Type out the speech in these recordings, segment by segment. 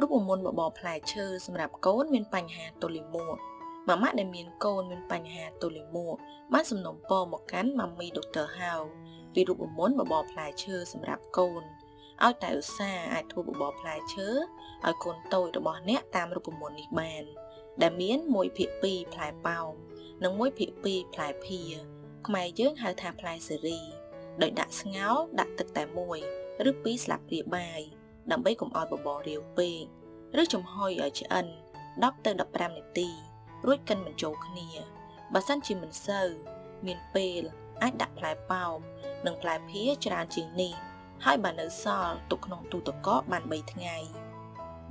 រូបមន្តបបរផ្លែឈើសម្រាប់កូនមានបញ្ហាទល់លាមកម៉ាម៉ាដែលមានកូនមានបញ្ហាទល់លាមកបានសំណូមពរមកកាន់ម៉ាមីដុកទ័រហៅពីរូបមន្តបបរផ្លែឈើសម្រាប់កូនឲ្យតែឧស្សាហ៍អាចធ្វើបបរផ្លែឈើឲ្យកូនតូចរបស់អ្នកតាមរូបមន្តនេះបាន ដែលមាន1ភាគ2ផ្លែប៉ោមនិង1ភាគ2ផ្លែភៀខ្មែរយើងហៅថាផ្លែសេរីដោយដាក់ស្ងោរដាក់ទឹកតែមួយឬពីរស្លាបព្រាបាយ ដើម្បីកុំឲ្យបបររាវពេកឬចំហុយឲ្យឆ្អិន10ទៅ15នាទីរួចកិនបញ្ចូលគ្នាបើសិនជាមិនសូវមានពេលអាចដាក់ផ្លែប៉ោមនិងផ្លែភៀច្រើនជាងនេះហើយបើនៅសល់ទុកក្នុងទូទឹកកកបាន3ថ្ងៃ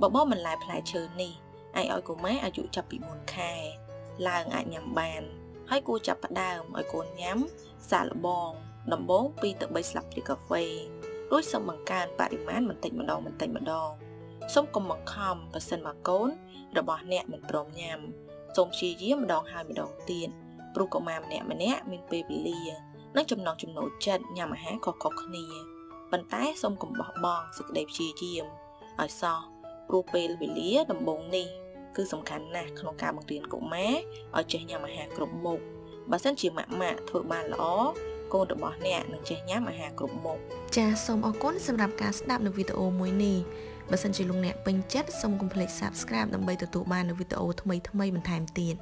បបរបន្លែផ្លែឈើនេះអាចឲ្យកុមារអាយុចាប់ពី4ខែឡើងអាចញ៉ាំបាន ហើយគួរចាប់ផ្ដើមឲ្យកូនញ៉ាំសាកល្បងដំបូង2ទៅ3ស្លាបព្រាកាហ្វេ រួចសូមបង្កើនបរិមាណបន្តិចម្ដងបន្តិចម្ដងសូមកុំបង្ខំប៉ះសិនមកកូន របស់អ្នកមិនព្រមញ៉ាំសូមព្យាយាមម្ដងហើយម្ដងទៀតព្រោះកុមារម្នាក់ម្នាក់មានពេលវេលានិងចំណង់ចំណូលចិត្តញ៉ាំអាហារខុសៗគ្នាប៉ុន្តែសូមកុំបោះបង់សេចក្តីព្យាយាមឲ្យសោះព្រោះពេលវេលាដំបូងនេះគឺសំខាន់ណាស់ក្នុងការបង្រៀនកុមារឲ្យចេះញ៉ាំអាហារគ្រប់មុខបើសិនជាម៉ាក់ម៉ាក់ធ្វើបានល្អ កូនរបស់អ្នកនឹងចេះញ៉ាំអាហារគ្រប់មុខចាសសូមអរគុណសម្រាប់ការស្ដាប់នៅវីដេអូមួយនេះបើសិនជាលោកអ្នកពេញចិត្តសូមកុំភ្លេច Subscribe ដើម្បីទទួលបាននូវវីដេអូថ្មីៗបន្ថែមទៀត